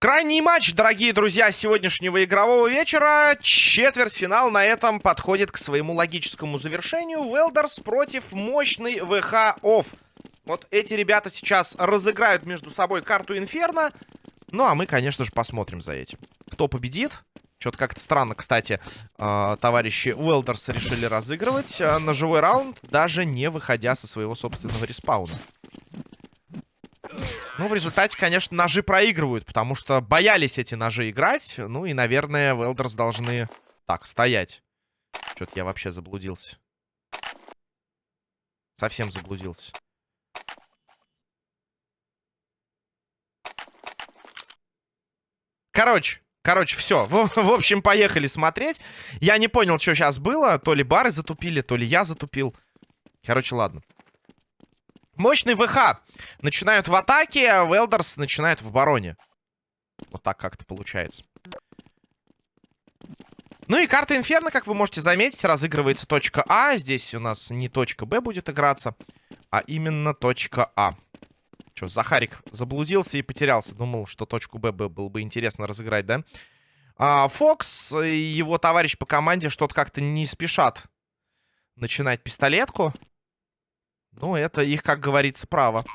Крайний матч, дорогие друзья, сегодняшнего игрового вечера. Четвертьфинал на этом подходит к своему логическому завершению. Велдерс против мощный ВХ Офф. Вот эти ребята сейчас разыграют между собой карту Инферно. Ну, а мы, конечно же, посмотрим за этим. Кто победит? Что-то как-то странно, кстати, э, товарищи Уэлдерс решили разыгрывать э, на живой раунд, даже не выходя со своего собственного респауна. Ну, в результате, конечно, ножи проигрывают, потому что боялись эти ножи играть. Ну и, наверное, Велдерс должны... Так, стоять. Что-то я вообще заблудился. Совсем заблудился. Короче, короче, все. В, в общем, поехали смотреть. Я не понял, что сейчас было. То ли бары затупили, то ли я затупил. Короче, ладно. Мощный ВХ. Начинают в атаке, а Велдерс начинает в обороне. Вот так как-то получается. Ну и карта Инферно, как вы можете заметить, разыгрывается точка А. Здесь у нас не точка Б будет играться, а именно точка А. Что, Захарик заблудился и потерялся. Думал, что точку Б было бы интересно разыграть, да? А, Фокс и его товарищ по команде что-то как-то не спешат начинать пистолетку. Ну, это их, как говорится, право.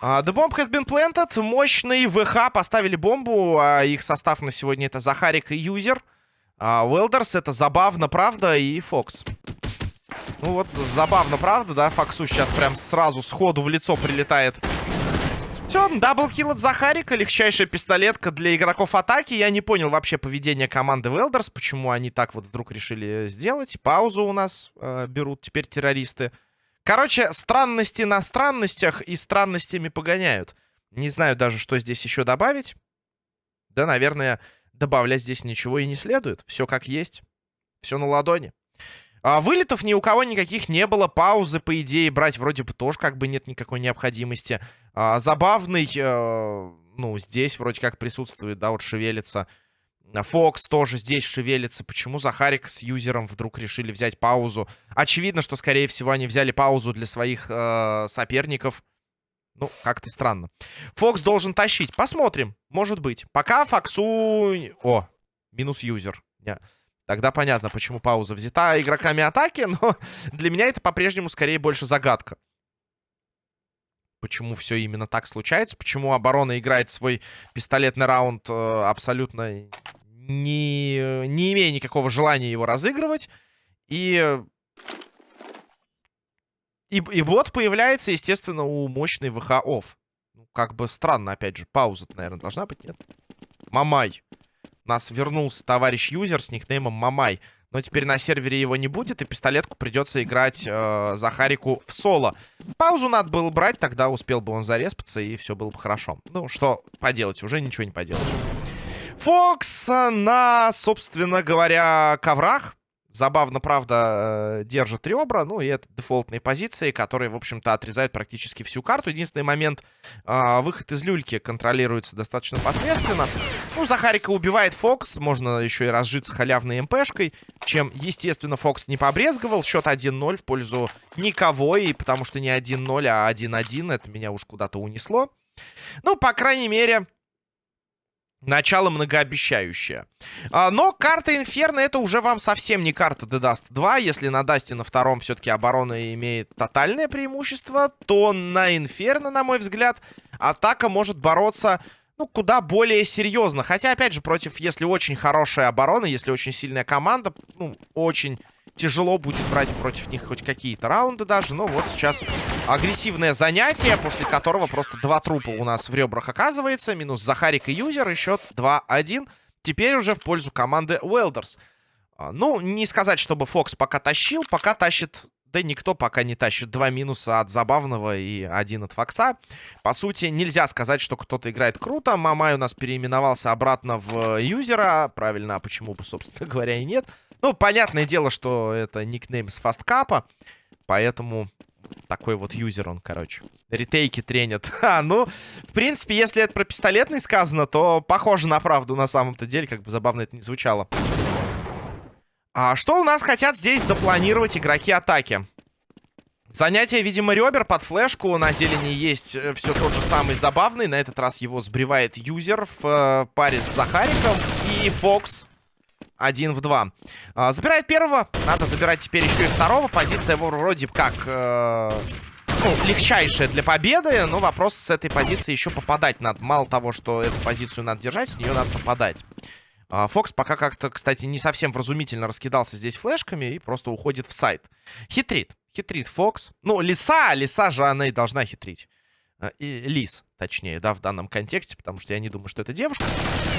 Uh, the bomb has been planted. Мощный ВХ поставили бомбу. А их состав на сегодня это Захарик и Юзер. А Welders это забавно, правда, и Фокс. Ну вот, забавно, правда, да? Фоксу сейчас прям сразу сходу в лицо прилетает. Все, double kill от Захарика. Легчайшая пистолетка для игроков атаки. Я не понял вообще поведение команды Welders. Почему они так вот вдруг решили сделать. Паузу у нас э, берут теперь террористы. Короче, странности на странностях и странностями погоняют. Не знаю даже, что здесь еще добавить. Да, наверное, добавлять здесь ничего и не следует. Все как есть. Все на ладони. А, вылетов ни у кого никаких не было. Паузы, по идее, брать вроде бы тоже как бы нет никакой необходимости. А, забавный, э, ну, здесь вроде как присутствует, да, вот шевелится. Фокс тоже здесь шевелится. Почему Захарик с юзером вдруг решили взять паузу? Очевидно, что, скорее всего, они взяли паузу для своих э, соперников. Ну, как-то странно. Фокс должен тащить. Посмотрим. Может быть. Пока Фоксу... О, минус юзер. Yeah. Тогда понятно, почему пауза взята игроками атаки, но для меня это по-прежнему скорее больше загадка. Почему все именно так случается? Почему оборона играет свой пистолетный раунд э, абсолютно не, не имея никакого желания его разыгрывать. И, и, и бот появляется, естественно, у мощной ВХ офф. Ну, как бы странно, опять же. Пауза наверное, должна быть, нет? Мамай. У нас вернулся товарищ юзер с никнеймом Мамай. Но теперь на сервере его не будет, и пистолетку придется играть э, Захарику в соло. Паузу надо было брать, тогда успел бы он зареспаться, и все было бы хорошо. Ну, что поделать, уже ничего не поделаешь. Фокс на, собственно говоря, коврах. Забавно, правда, э, держит ребра. Ну, и это дефолтные позиции, которые, в общем-то, отрезают практически всю карту. Единственный момент, э, выход из люльки контролируется достаточно посредственно. Ну, Захарика убивает Фокс. Можно еще и разжиться халявной МПшкой, чем, естественно, Фокс не побрезговал. Счет 1-0 в пользу никого, и потому что не 1-0, а 1-1. Это меня уж куда-то унесло. Ну, по крайней мере... Начало многообещающее. А, но карта Инферно это уже вам совсем не карта Dust 2. Если на Дасте на втором все-таки оборона имеет тотальное преимущество, то на Инферно, на мой взгляд, атака может бороться ну, куда более серьезно. Хотя, опять же, против, если очень хорошая оборона, если очень сильная команда, ну, очень тяжело будет брать против них хоть какие-то раунды даже. Но вот сейчас агрессивное занятие, после которого просто два трупа у нас в ребрах оказывается. Минус Захарик и Юзер, и счет 2-1. Теперь уже в пользу команды Уэлдерс. А, ну, не сказать, чтобы Фокс пока тащил, пока тащит... Да никто пока не тащит. Два минуса от Забавного и один от Фокса. По сути, нельзя сказать, что кто-то играет круто. Мамай у нас переименовался обратно в юзера. Правильно, а почему бы, собственно говоря, и нет. Ну, понятное дело, что это никнейм с фасткапа. Поэтому такой вот юзер он, короче. Ретейки тренят. А, ну, в принципе, если это про пистолетный сказано, то похоже на правду на самом-то деле, как бы забавно это не звучало. А что у нас хотят здесь запланировать игроки атаки? Занятие, видимо, ребер под флешку. На зелени есть э, все тот же самый забавный. На этот раз его сбривает юзер в э, паре с Захариком. И Фокс один в два. А, забирает первого. Надо забирать теперь еще и второго. Позиция его вроде как... Э, ну, легчайшая для победы. Но вопрос с этой позиции еще попадать надо. Мало того, что эту позицию надо держать, с нее надо попадать. А, Фокс пока как-то, кстати, не совсем вразумительно раскидался здесь флешками и просто уходит в сайт. Хитрит. Хитрит Фокс. Ну, Лиса, Лиса же она и должна хитрить. А, и Лис, точнее, да, в данном контексте, потому что я не думаю, что это девушка.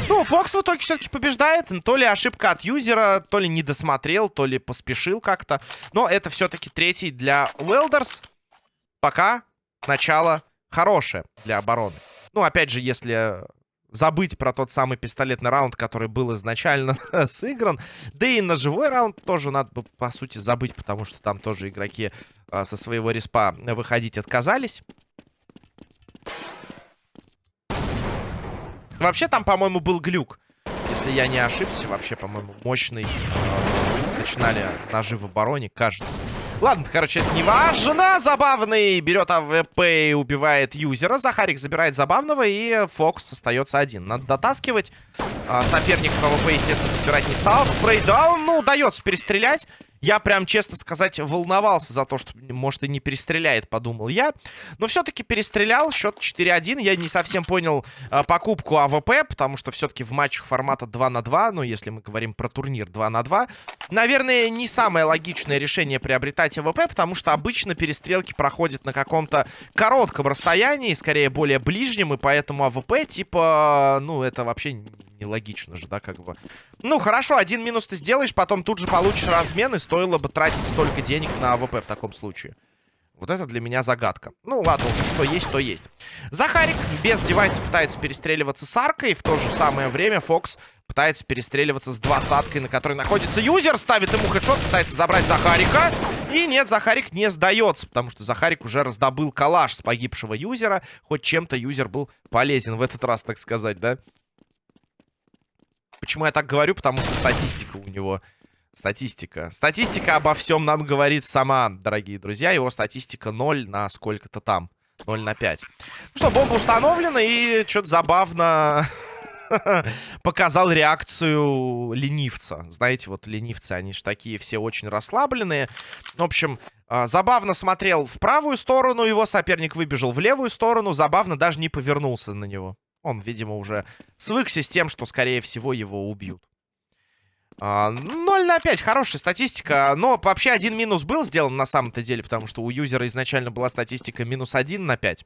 Ну, Фокс в итоге все-таки побеждает. То ли ошибка от юзера, то ли не досмотрел, то ли поспешил как-то. Но это все-таки третий для Уэлдерс. Пока начало хорошее для обороны. Ну, опять же, если забыть про тот самый пистолетный раунд, который был изначально сыгран. Да и на живой раунд тоже надо бы, по сути, забыть, потому что там тоже игроки а, со своего респа выходить отказались. Вообще там, по-моему, был глюк. Если я не ошибся, вообще, по-моему, мощный. Э, начинали ножи в обороне, кажется. Ладно, короче, это не важно. Забавный берет АВП и убивает юзера. Захарик забирает забавного, и Фокс остается один. Надо дотаскивать. А, соперник АВП, естественно, подбирать не стал. Spray down, ну, удается перестрелять. Я прям, честно сказать, волновался за то, что, может, и не перестреляет, подумал я. Но все-таки перестрелял. Счет 4-1. Я не совсем понял э, покупку АВП, потому что все-таки в матчах формата 2 на 2, ну, если мы говорим про турнир 2 на 2, наверное, не самое логичное решение приобретать АВП, потому что обычно перестрелки проходят на каком-то коротком расстоянии, скорее более ближнем, и поэтому АВП, типа, ну, это вообще нелогично же, да, как бы. Ну, хорошо, один минус ты сделаешь, потом тут же получишь размен, и стоило бы тратить столько денег на АВП в таком случае. Вот это для меня загадка. Ну, ладно, уже что есть, то есть. Захарик без девайса пытается перестреливаться с аркой. В то же самое время Фокс пытается перестреливаться с двадцаткой, на которой находится юзер. Ставит ему хедшот, пытается забрать Захарика. И нет, Захарик не сдается, потому что Захарик уже раздобыл калаш с погибшего юзера. Хоть чем-то юзер был полезен в этот раз, так сказать, да? Почему я так говорю? Потому что статистика у него... Статистика. Статистика обо всем нам говорит сама, дорогие друзья. Его статистика 0 на сколько-то там. 0 на 5. Ну что, бомба установлена, и что-то забавно показал реакцию ленивца. Знаете, вот ленивцы, они же такие все очень расслабленные. В общем, а, забавно смотрел в правую сторону, его соперник выбежал в левую сторону, забавно даже не повернулся на него. Он, видимо, уже свыкся с тем, что, скорее всего, его убьют. 0 а, на 5, хорошая статистика. Но вообще один минус был сделан на самом-то деле, потому что у юзера изначально была статистика минус 1 на 5.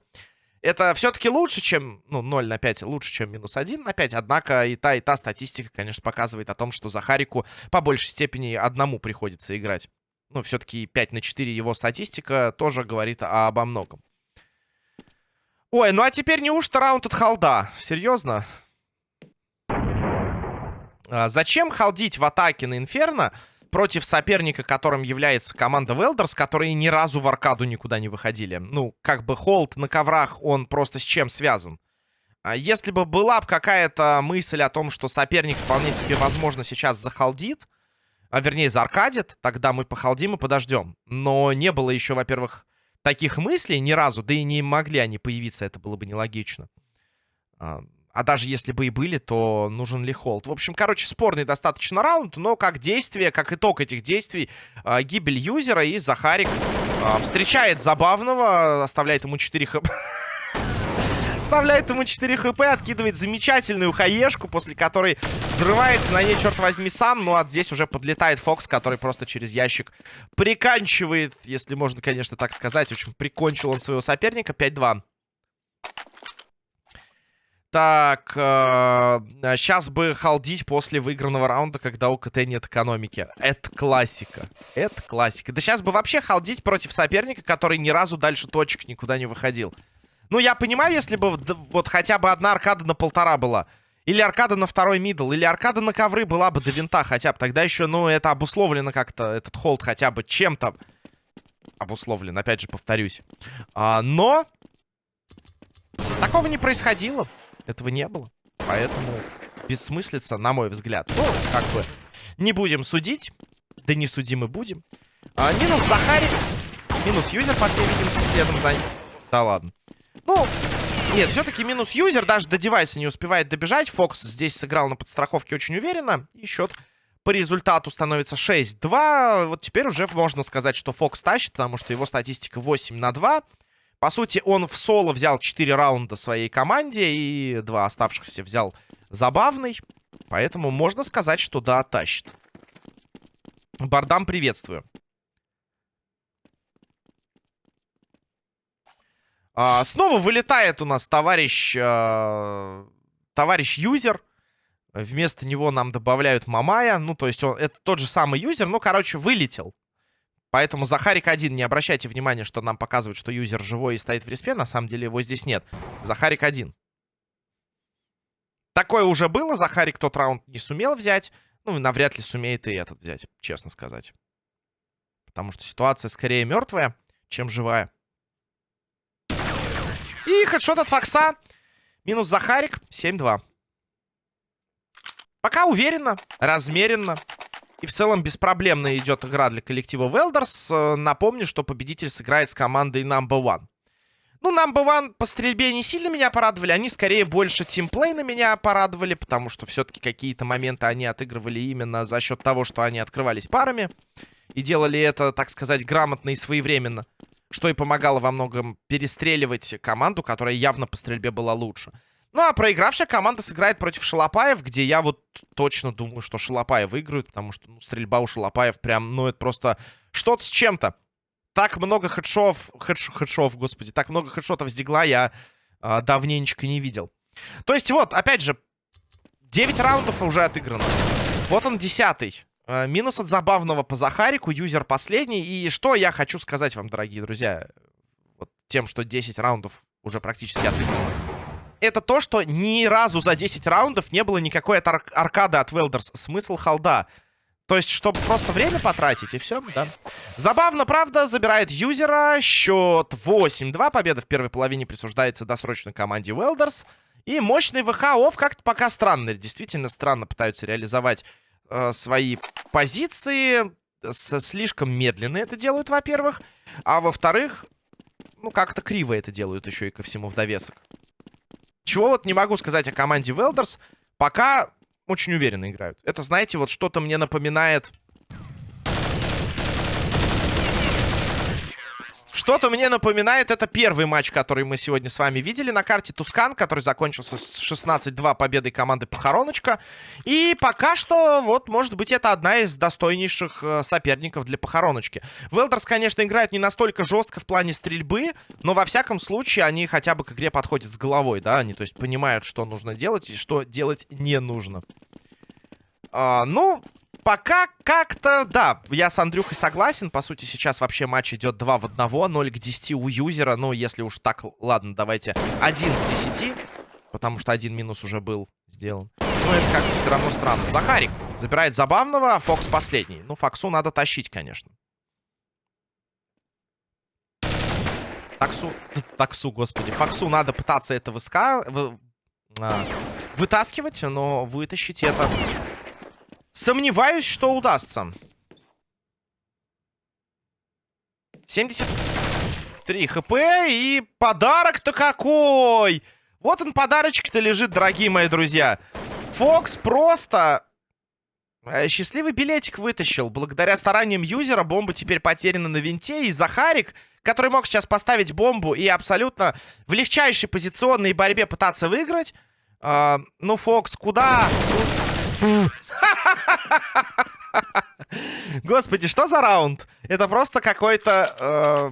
Это все-таки лучше, чем... Ну, 0 на 5 лучше, чем минус 1 на 5. Однако и та, и та статистика, конечно, показывает о том, что Захарику по большей степени одному приходится играть. Ну, все-таки 5 на 4 его статистика тоже говорит обо многом. Ой, ну а теперь неужто раунд от холда? Серьезно? А, зачем холдить в атаке на Инферно против соперника, которым является команда Велдерс, которые ни разу в аркаду никуда не выходили? Ну, как бы холд на коврах, он просто с чем связан? А если бы была бы какая-то мысль о том, что соперник вполне себе, возможно, сейчас захолдит, а вернее, зааркадит, тогда мы похолдим и подождем. Но не было еще, во-первых, таких мыслей ни разу, да и не могли они появиться, это было бы нелогично. А, а даже если бы и были, то нужен ли холд? В общем, короче, спорный достаточно раунд, но как действие, как итог этих действий, а, гибель юзера и Захарик а, встречает забавного, оставляет ему 4 хп. Вставляет ему 4 хп, откидывает замечательную хаешку, после которой взрывается на ней, черт возьми, сам. Ну, а здесь уже подлетает Фокс, который просто через ящик приканчивает, если можно, конечно, так сказать. В общем, прикончил он своего соперника. 5-2. Так, э, сейчас бы халдить после выигранного раунда, когда у КТ нет экономики. Это классика. Это классика. Да сейчас бы вообще халдить против соперника, который ни разу дальше точек никуда не выходил. Ну, я понимаю, если бы вот хотя бы одна аркада на полтора была. Или аркада на второй мидл, или аркада на ковры была бы до винта хотя бы. Тогда еще, ну, это обусловлено как-то, этот холд хотя бы чем-то обусловлен, опять же, повторюсь. А, но такого не происходило. Этого не было. Поэтому бессмыслица, на мой взгляд. Ну, как бы, не будем судить. Да не судимы будем. А, минус Захарик. Минус юзер, по всей видимости, следом за... Да ладно. Ну, нет, все-таки минус юзер. Даже до девайса не успевает добежать. Фокс здесь сыграл на подстраховке очень уверенно. И счет по результату становится 6-2. Вот теперь уже можно сказать, что Фокс тащит, потому что его статистика 8 на 2. По сути, он в соло взял 4 раунда своей команде и два оставшихся взял забавный. Поэтому можно сказать, что да, тащит. Бардам, приветствую. А, снова вылетает у нас товарищ... А, товарищ юзер. Вместо него нам добавляют Мамая. Ну, то есть он, это тот же самый юзер, но, короче, вылетел. Поэтому Захарик один, не обращайте внимания, что нам показывают, что юзер живой и стоит в респе. На самом деле его здесь нет. Захарик один. Такое уже было. Захарик тот раунд не сумел взять. Ну, навряд ли сумеет и этот взять, честно сказать. Потому что ситуация скорее мертвая, чем живая. И хедшот от Фокса. Минус Захарик. 7-2. Пока уверенно, размеренно. И в целом беспроблемно идет игра для коллектива Велдерс. Э, напомню, что победитель сыграет с командой Number One. Ну, Number One по стрельбе не сильно меня порадовали. Они скорее больше тимплей на меня порадовали, потому что все-таки какие-то моменты они отыгрывали именно за счет того, что они открывались парами. И делали это, так сказать, грамотно и своевременно что и помогало во многом перестреливать команду, которая явно по стрельбе была лучше. Ну, а проигравшая команда сыграет против Шалопаев, где я вот точно думаю, что Шалопаев выиграют, потому что ну, стрельба у Шалопаев прям, ну, это просто что-то с чем-то. Так много хедшов, хедш, хедшов, господи, так много хедшотов с дигла я э, давненечко не видел. То есть вот, опять же, 9 раундов уже отыграно. Вот он, 10 минус от забавного по Захарику, юзер последний. И что я хочу сказать вам, дорогие друзья, вот тем, что 10 раундов уже практически отыграно это то, что ни разу за 10 раундов не было никакой ар аркады от Велдерс. Смысл холда. То есть, чтобы просто время потратить, и все, да. Забавно, правда, забирает юзера. Счет 8-2. Победа в первой половине присуждается досрочной команде Велдерс. И мощный ВХ как-то пока странно. Действительно странно пытаются реализовать э, свои позиции. С, слишком медленно это делают, во-первых. А во-вторых, ну, как-то криво это делают еще и ко всему в довесок. Чего вот не могу сказать о команде Велдерс. Пока очень уверенно играют. Это, знаете, вот что-то мне напоминает Что-то мне напоминает, это первый матч, который мы сегодня с вами видели на карте Тускан, который закончился с 16-2 победой команды Похороночка. И пока что, вот, может быть, это одна из достойнейших э, соперников для Похороночки. Велдерс, конечно, играет не настолько жестко в плане стрельбы, но во всяком случае они хотя бы к игре подходят с головой, да, они, то есть, понимают, что нужно делать и что делать не нужно. А, ну, пока как-то, да, я с Андрюхой согласен. По сути, сейчас вообще матч идет 2 в 1, 0 к 10 у юзера. Ну, если уж так, ладно, давайте 1 к 10. Потому что один минус уже был сделан. Ну, это как-то все равно странно. Захарик забирает забавного, а Фокс последний. Ну, Фоксу надо тащить, конечно. Таксу, таксу, господи. Фоксу надо пытаться это выска... Вы... А, вытаскивать, но вытащить это Сомневаюсь, что удастся. 73 хп и подарок-то какой! Вот он подарочек-то лежит, дорогие мои друзья. Фокс просто э, счастливый билетик вытащил. Благодаря стараниям юзера бомба теперь потеряна на винте. И Захарик, который мог сейчас поставить бомбу и абсолютно в легчайшей позиционной борьбе пытаться выиграть. Э, ну, Фокс, куда? Господи, что за раунд? Это просто какой-то э,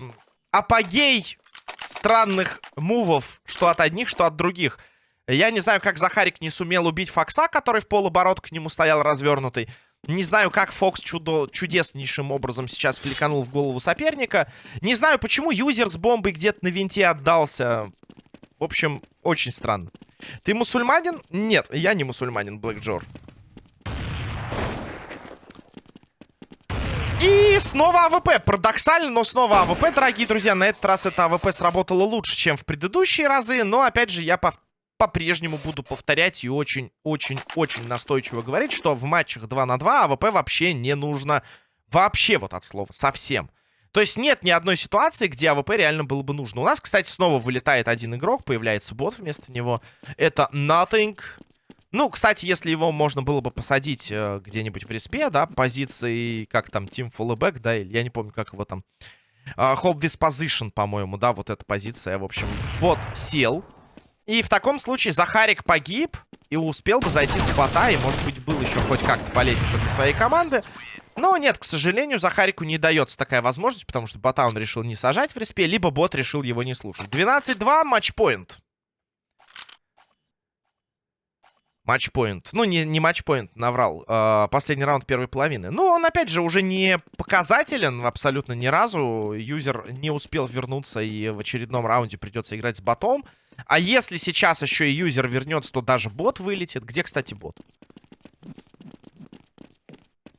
апогей странных мувов, что от одних, что от других. Я не знаю, как Захарик не сумел убить Фокса, который в полоборот к нему стоял развернутый. Не знаю, как Фокс чудо чудеснейшим образом сейчас фликанул в голову соперника. Не знаю, почему юзер с бомбой где-то на винте отдался. В общем, очень странно. Ты мусульманин? Нет, я не мусульманин, Блэк Джор. И снова АВП. Парадоксально, но снова АВП, дорогие друзья. На этот раз это АВП сработало лучше, чем в предыдущие разы. Но, опять же, я по-прежнему буду повторять и очень-очень-очень настойчиво говорить, что в матчах 2 на 2 АВП вообще не нужно Вообще вот от слова, совсем. То есть нет ни одной ситуации, где АВП реально было бы нужно. У нас, кстати, снова вылетает один игрок, появляется бот вместо него. Это Nothing. Ну, кстати, если его можно было бы посадить э, где-нибудь в респе, да, позиции, как там, Team, fall back, да, или я не помню, как его там. Uh, hold this position, по-моему, да, вот эта позиция, в общем. Бот сел. И в таком случае Захарик погиб и успел бы зайти с бота, и, может быть, был еще хоть как-то полезен для своей команды. Но нет, к сожалению, Захарику не дается такая возможность, потому что бота он решил не сажать в респе, либо бот решил его не слушать. 12-2, матчпоинт. Матчпоинт. Ну, не, не матчпоинт, наврал. Э, последний раунд первой половины. Ну, он, опять же, уже не показателен абсолютно ни разу. Юзер не успел вернуться, и в очередном раунде придется играть с ботом. А если сейчас еще и юзер вернется, то даже бот вылетит. Где, кстати, бот?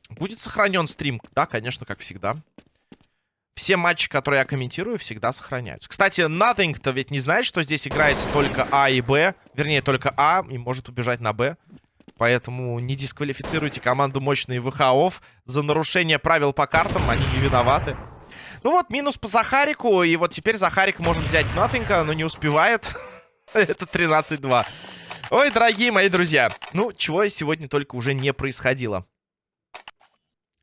Будет сохранен стрим? Да, конечно, как всегда. Все матчи, которые я комментирую, всегда сохраняются. Кстати, Nothing-то ведь не знает, что здесь играется только А и Б. Вернее, только А и может убежать на Б. Поэтому не дисквалифицируйте команду мощные ВХОВ за нарушение правил по картам. Они не виноваты. Ну вот, минус по Захарику. И вот теперь Захарик может взять Nothing, но не успевает. Это 13-2. Ой, дорогие мои друзья. Ну, чего сегодня только уже не происходило.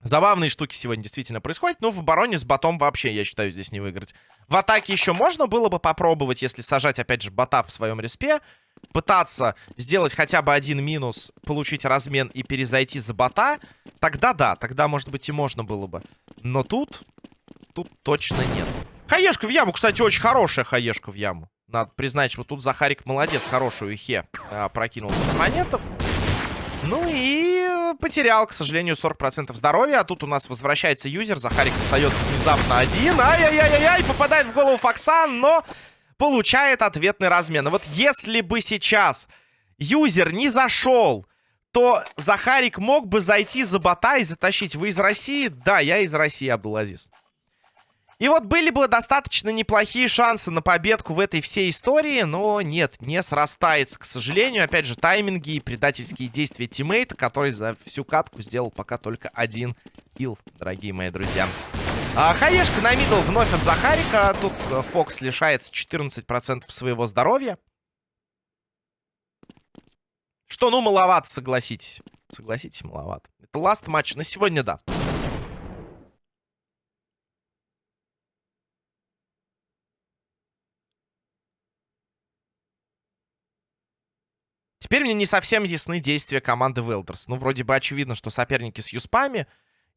Забавные штуки сегодня действительно происходят. Но в обороне с ботом вообще, я считаю, здесь не выиграть. В атаке еще можно было бы попробовать, если сажать, опять же, бота в своем респе. Пытаться сделать хотя бы один минус, получить размен и перезайти за бота. Тогда да, тогда, может быть, и можно было бы. Но тут... Тут точно нет. Хаешка в яму, кстати, очень хорошая хаешка в яму. Надо признать, вот тут Захарик молодец, хорошую хе а, прокинул монетов. Ну и потерял, к сожалению, 40% здоровья. А тут у нас возвращается юзер. Захарик остается внезапно один. Ай-яй-яй-яй, попадает в голову Фоксан, но получает ответный размен. И вот если бы сейчас юзер не зашел, то Захарик мог бы зайти за бота и затащить. Вы из России? Да, я из России, Абдулазиз. И вот были бы достаточно неплохие шансы на победку в этой всей истории, но нет, не срастается, к сожалению. Опять же, тайминги и предательские действия тиммейта, который за всю катку сделал пока только один kill, дорогие мои друзья. А, хаешка на middle вновь от Захарика. Тут э, Фокс лишается 14% своего здоровья. Что, ну, маловато, согласитесь. Согласитесь, маловато. Это last матч на сегодня, да. Теперь мне не совсем ясны действия команды Велдерс. Ну, вроде бы очевидно, что соперники с юспами.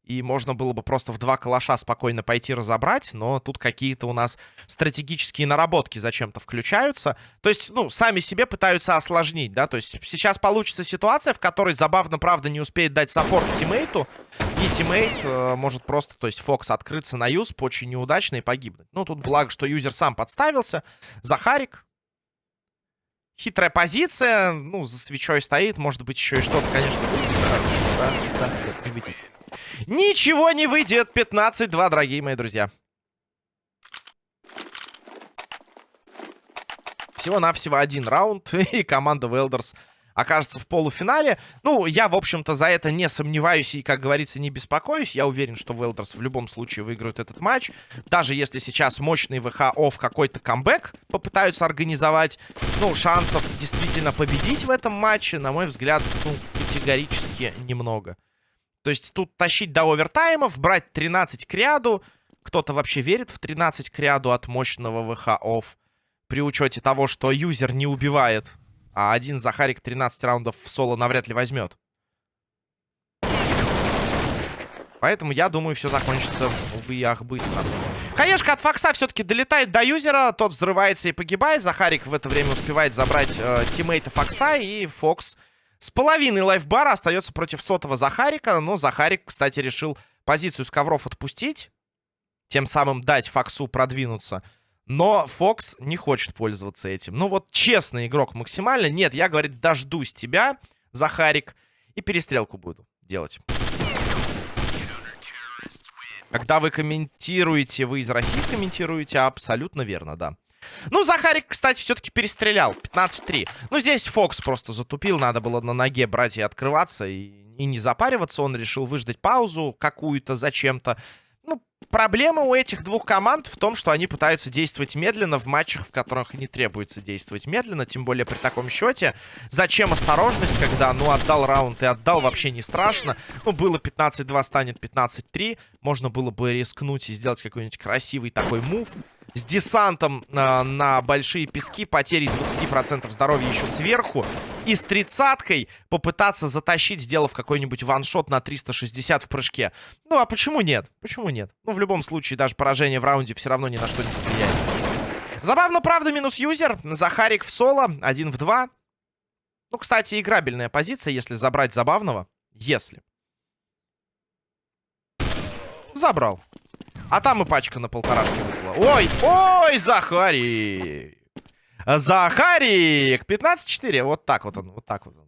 И можно было бы просто в два калаша спокойно пойти разобрать. Но тут какие-то у нас стратегические наработки зачем-то включаются. То есть, ну, сами себе пытаются осложнить, да. То есть сейчас получится ситуация, в которой забавно, правда, не успеет дать саппорт тиммейту. И тиммейт э, может просто, то есть Фокс открыться на юсп очень неудачно и погибнуть. Ну, тут благо, что юзер сам подставился. Захарик Хитрая позиция. Ну, за свечой стоит. Может быть, еще и что-то, конечно, выйдет. Да, да, не. Ничего не выйдет. 15-2, дорогие мои друзья. Всего-навсего один раунд. И команда Велдерс окажется в полуфинале. Ну, я, в общем-то, за это не сомневаюсь и, как говорится, не беспокоюсь. Я уверен, что Велдерс в любом случае выиграют этот матч. Даже если сейчас мощный ВХ в какой-то камбэк попытаются организовать, ну, шансов действительно победить в этом матче, на мой взгляд, ну, категорически немного. То есть тут тащить до овертаймов, брать 13 к ряду. Кто-то вообще верит в 13 к ряду от мощного ВХ -офф. При учете того, что юзер не убивает а один Захарик 13 раундов в соло навряд ли возьмет. Поэтому я думаю, все закончится, увы ах, быстро. Хаешка от Фокса все-таки долетает до юзера. Тот взрывается и погибает. Захарик в это время успевает забрать э, тиммейта Фокса. И Фокс с половиной лайфбара остается против сотого Захарика. Но Захарик, кстати, решил позицию с ковров отпустить. Тем самым дать Фоксу продвинуться. Но Фокс не хочет пользоваться этим. Ну вот честный игрок максимально. Нет, я, говорит, дождусь тебя, Захарик, и перестрелку буду делать. Когда вы комментируете, вы из России комментируете, абсолютно верно, да. Ну, Захарик, кстати, все-таки перестрелял. 15-3. Ну, здесь Фокс просто затупил. Надо было на ноге брать и открываться. И и не запариваться. Он решил выждать паузу какую-то зачем-то. Проблема у этих двух команд в том, что они пытаются действовать медленно в матчах, в которых не требуется действовать медленно, тем более при таком счете. Зачем осторожность, когда, ну, отдал раунд и отдал, вообще не страшно. Ну, было 15-2, станет 15-3. Можно было бы рискнуть и сделать какой-нибудь красивый такой мув с десантом э, на большие пески, потери 20% здоровья еще сверху. И с тридцаткой попытаться затащить, сделав какой-нибудь ваншот на 360 в прыжке. Ну, а почему нет? Почему нет? Ну, в любом случае, даже поражение в раунде все равно ни на что не влияет. Забавно, правда, минус юзер. Захарик в соло, один в два. Ну, кстати, играбельная позиция, если забрать забавного. Если. Забрал. А там и пачка на полторашке выпала. Ой, ой, Захарик. Захарик. 15-4. Вот так вот он, вот так вот он.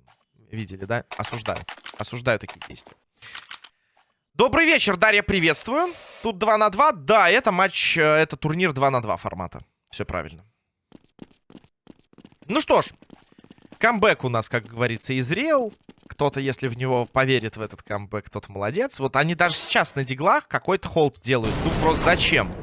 Видели, да? Осуждаю. Осуждаю такие действия. Добрый вечер, Дарья, приветствую. Тут 2 на 2. Да, это матч, э, это турнир 2 на 2 формата. Все правильно. Ну что ж, камбэк у нас, как говорится, изрел кто-то, если в него поверит в этот камбэк, тот молодец. Вот они даже сейчас на диглах какой-то холд делают. Ну, просто зачем?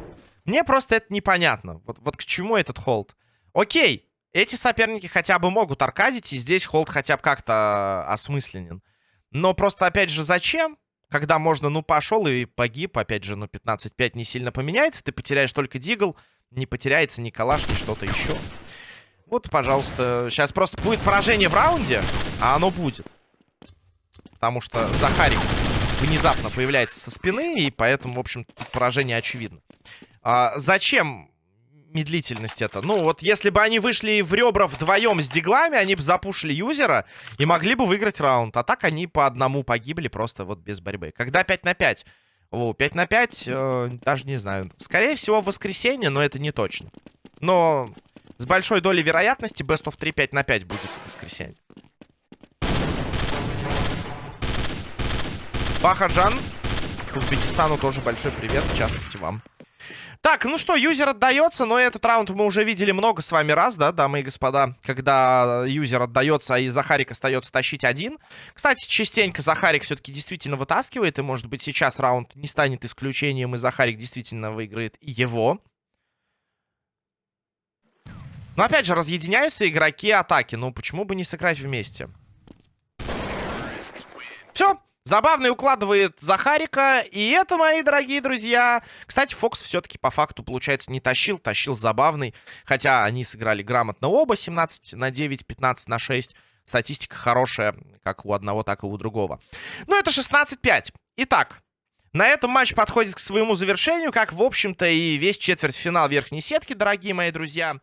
Мне просто это непонятно. Вот, вот к чему этот холд? Окей, эти соперники хотя бы могут аркадить, и здесь холд хотя бы как-то осмысленен. Но просто, опять же, зачем? Когда можно, ну, пошел и погиб, опять же, ну, 15-5 не сильно поменяется, ты потеряешь только дигл, не потеряется ни калаш, ни что-то еще. Вот, пожалуйста, сейчас просто будет поражение в раунде, а оно будет потому что Захарик внезапно появляется со спины, и поэтому, в общем, поражение очевидно. А, зачем медлительность это? Ну, вот если бы они вышли в ребра вдвоем с диглами, они бы запушили юзера и могли бы выиграть раунд. А так они по одному погибли просто вот без борьбы. Когда 5 на 5? О, 5 на 5, э, даже не знаю. Скорее всего, в воскресенье, но это не точно. Но с большой долей вероятности Best of 3 5 на 5 будет в воскресенье. Бахаджан. Узбекистану тоже большой привет, в частности, вам. Так, ну что, юзер отдается, но этот раунд мы уже видели много с вами раз, да, дамы и господа, когда юзер отдается, и Захарик остается тащить один. Кстати, частенько Захарик все-таки действительно вытаскивает, и, может быть, сейчас раунд не станет исключением, и Захарик действительно выиграет его. Но, опять же, разъединяются игроки атаки, ну, почему бы не сыграть вместе? Все, Забавный укладывает Захарика. И это, мои дорогие друзья... Кстати, Фокс все-таки по факту, получается, не тащил. Тащил забавный. Хотя они сыграли грамотно оба. 17 на 9, 15 на 6. Статистика хорошая, как у одного, так и у другого. Ну, это 16-5. Итак, на этом матч подходит к своему завершению, как, в общем-то, и весь четвертьфинал верхней сетки, дорогие мои друзья.